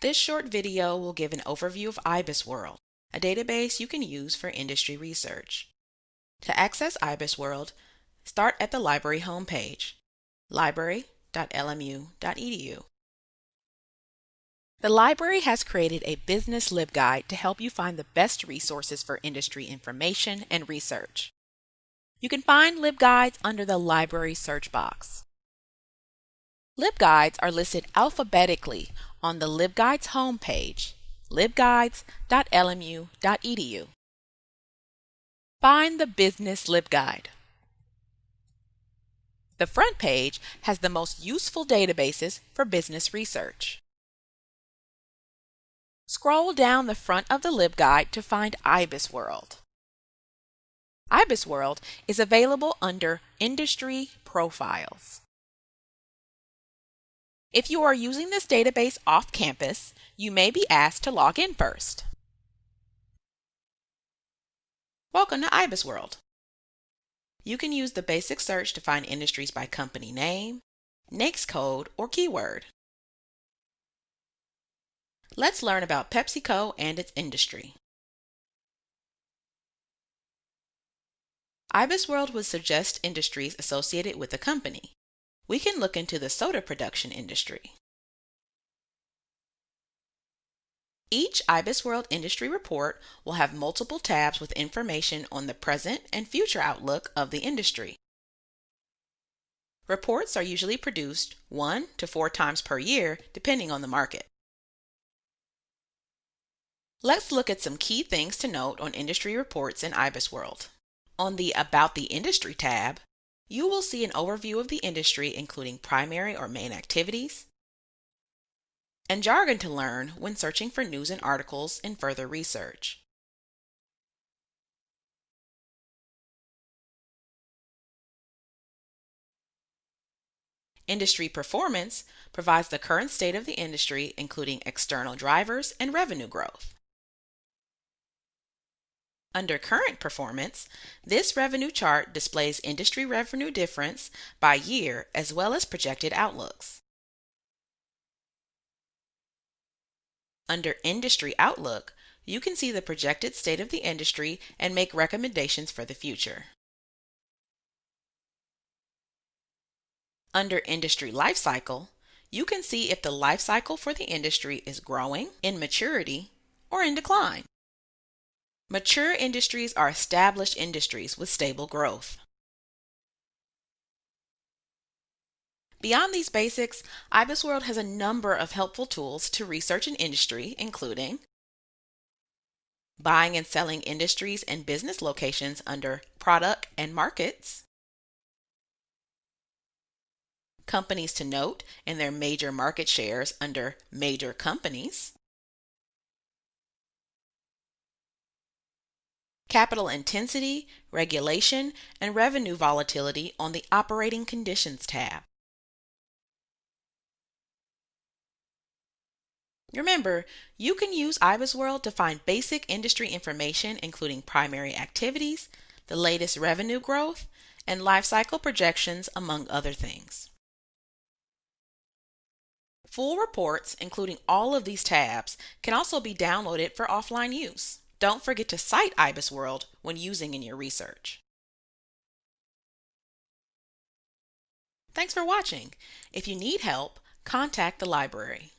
This short video will give an overview of IBISWorld, a database you can use for industry research. To access IBISWorld, start at the library homepage, library.lmu.edu. The library has created a business LibGuide to help you find the best resources for industry information and research. You can find LibGuides under the library search box. LibGuides are listed alphabetically on the LibGuides homepage, libguides.lmu.edu. Find the Business LibGuide. The front page has the most useful databases for business research. Scroll down the front of the LibGuide to find IBISWorld. IBISWorld is available under Industry Profiles. If you are using this database off campus, you may be asked to log in first. Welcome to IBISWorld. You can use the basic search to find industries by company name, NAICS code, or keyword. Let's learn about PepsiCo and its industry. IBISWorld would suggest industries associated with the company. We can look into the soda production industry. Each IBISWorld industry report will have multiple tabs with information on the present and future outlook of the industry. Reports are usually produced one to four times per year, depending on the market. Let's look at some key things to note on industry reports in IBISWorld. On the About the Industry tab, you will see an overview of the industry including primary or main activities, and jargon to learn when searching for news and articles and further research. Industry performance provides the current state of the industry including external drivers and revenue growth. Under Current Performance, this revenue chart displays industry revenue difference by year as well as projected outlooks. Under Industry Outlook, you can see the projected state of the industry and make recommendations for the future. Under Industry Life Cycle, you can see if the life cycle for the industry is growing, in maturity, or in decline. Mature industries are established industries with stable growth. Beyond these basics, IBISWorld has a number of helpful tools to research an industry, including buying and selling industries and business locations under product and markets, companies to note and their major market shares under major companies, capital intensity, regulation, and revenue volatility on the Operating Conditions tab. Remember, you can use IBISWorld to find basic industry information including primary activities, the latest revenue growth, and life cycle projections, among other things. Full reports, including all of these tabs, can also be downloaded for offline use. Don't forget to cite IBISWorld when using in your research. Thanks for watching. If you need help, contact the library.